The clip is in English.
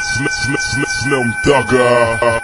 Snow Dogger.